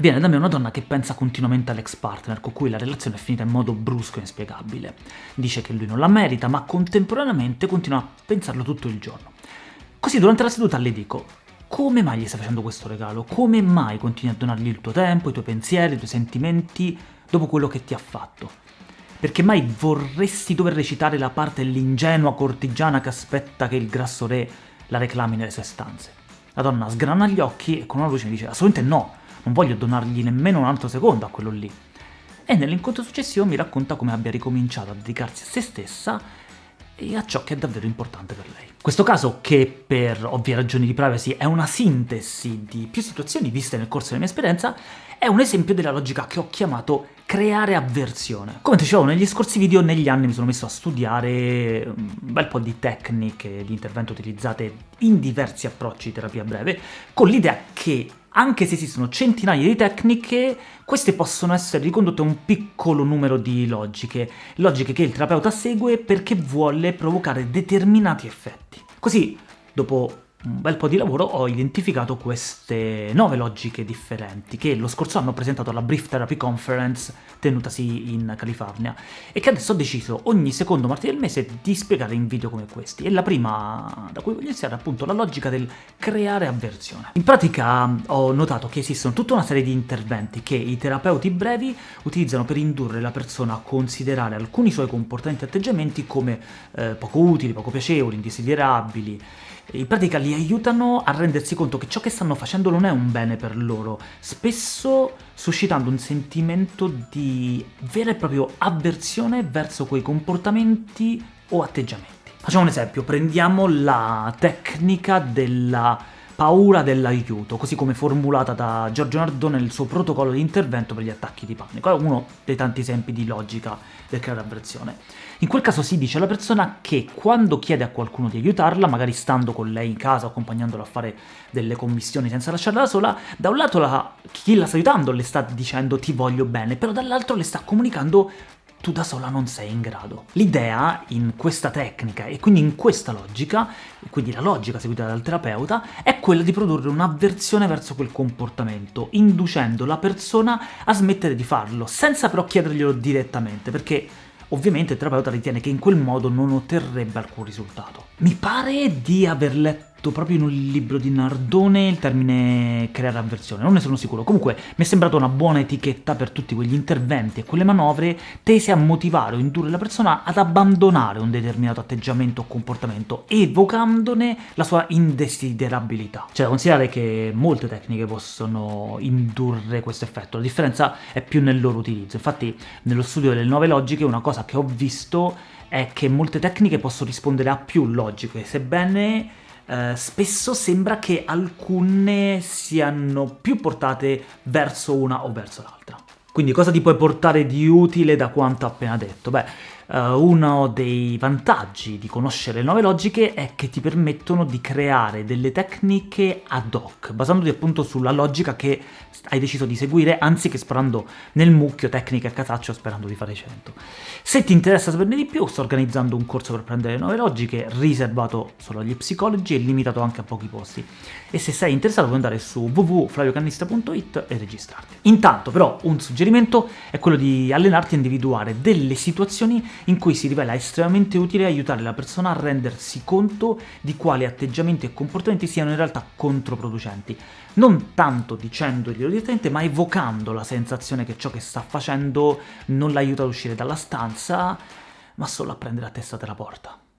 Viene da me una donna che pensa continuamente all'ex partner, con cui la relazione è finita in modo brusco e inspiegabile. Dice che lui non la merita, ma contemporaneamente continua a pensarlo tutto il giorno. Così durante la seduta le dico come mai gli stai facendo questo regalo? Come mai continui a donargli il tuo tempo, i tuoi pensieri, i tuoi sentimenti, dopo quello che ti ha fatto? Perché mai vorresti dover recitare la parte dell'ingenua cortigiana che aspetta che il grasso re la reclami nelle sue stanze? La donna sgrana gli occhi e con una voce mi dice assolutamente no, non voglio donargli nemmeno un altro secondo a quello lì. E nell'incontro successivo mi racconta come abbia ricominciato a dedicarsi a se stessa e a ciò che è davvero importante per lei. Questo caso, che per ovvie ragioni di privacy è una sintesi di più situazioni viste nel corso della mia esperienza, è un esempio della logica che ho chiamato creare avversione. Come dicevo negli scorsi video, negli anni mi sono messo a studiare un bel po' di tecniche di intervento utilizzate in diversi approcci di terapia breve, con l'idea che anche se esistono centinaia di tecniche, queste possono essere ricondotte a un piccolo numero di logiche, logiche che il terapeuta segue perché vuole provocare determinati effetti. Così, dopo un bel po' di lavoro ho identificato queste nove logiche differenti che lo scorso anno ho presentato alla Brief Therapy Conference tenutasi in California e che adesso ho deciso ogni secondo martedì del mese di spiegare in video come questi. E la prima da cui voglio iniziare è appunto la logica del creare avversione. In pratica ho notato che esistono tutta una serie di interventi che i terapeuti brevi utilizzano per indurre la persona a considerare alcuni suoi comportamenti e atteggiamenti come eh, poco utili, poco piacevoli, indesiderabili, in pratica li aiutano a rendersi conto che ciò che stanno facendo non è un bene per loro, spesso suscitando un sentimento di vera e propria avversione verso quei comportamenti o atteggiamenti. Facciamo un esempio, prendiamo la tecnica della paura dell'aiuto, così come formulata da Giorgio Nardone nel suo protocollo di intervento per gli attacchi di panico. È uno dei tanti esempi di logica del creare avversione. In quel caso si dice alla persona che quando chiede a qualcuno di aiutarla, magari stando con lei in casa, accompagnandola a fare delle commissioni senza lasciarla da sola, da un lato la, chi la sta aiutando le sta dicendo ti voglio bene, però dall'altro le sta comunicando tu da sola non sei in grado. L'idea in questa tecnica e quindi in questa logica, quindi la logica seguita dal terapeuta, è quella di produrre un'avversione verso quel comportamento, inducendo la persona a smettere di farlo, senza però chiederglielo direttamente, perché ovviamente il terapeuta ritiene che in quel modo non otterrebbe alcun risultato. Mi pare di aver letto letto proprio in un libro di Nardone il termine creare avversione, non ne sono sicuro. Comunque mi è sembrata una buona etichetta per tutti quegli interventi e quelle manovre tese a motivare o indurre la persona ad abbandonare un determinato atteggiamento o comportamento, evocandone la sua indesiderabilità. C'è da considerare che molte tecniche possono indurre questo effetto, la differenza è più nel loro utilizzo. Infatti nello studio delle nuove logiche una cosa che ho visto è che molte tecniche possono rispondere a più logiche, sebbene eh, spesso sembra che alcune siano più portate verso una o verso l'altra. Quindi cosa ti puoi portare di utile da quanto appena detto? Beh, Uh, uno dei vantaggi di conoscere le nuove logiche è che ti permettono di creare delle tecniche ad hoc, basandoti appunto sulla logica che hai deciso di seguire, anziché sparando nel mucchio tecniche a casaccio sperando di fare 100. Se ti interessa saperne di più, sto organizzando un corso per prendere le nuove logiche, riservato solo agli psicologi e limitato anche a pochi posti. E se sei interessato puoi andare su www.flaviocannista.it e registrarti. Intanto però un suggerimento è quello di allenarti a individuare delle situazioni in cui si rivela estremamente utile aiutare la persona a rendersi conto di quali atteggiamenti e comportamenti siano in realtà controproducenti, non tanto dicendoglielo direttamente, ma evocando la sensazione che ciò che sta facendo non l'aiuta ad uscire dalla stanza, ma solo a prendere a testa della porta.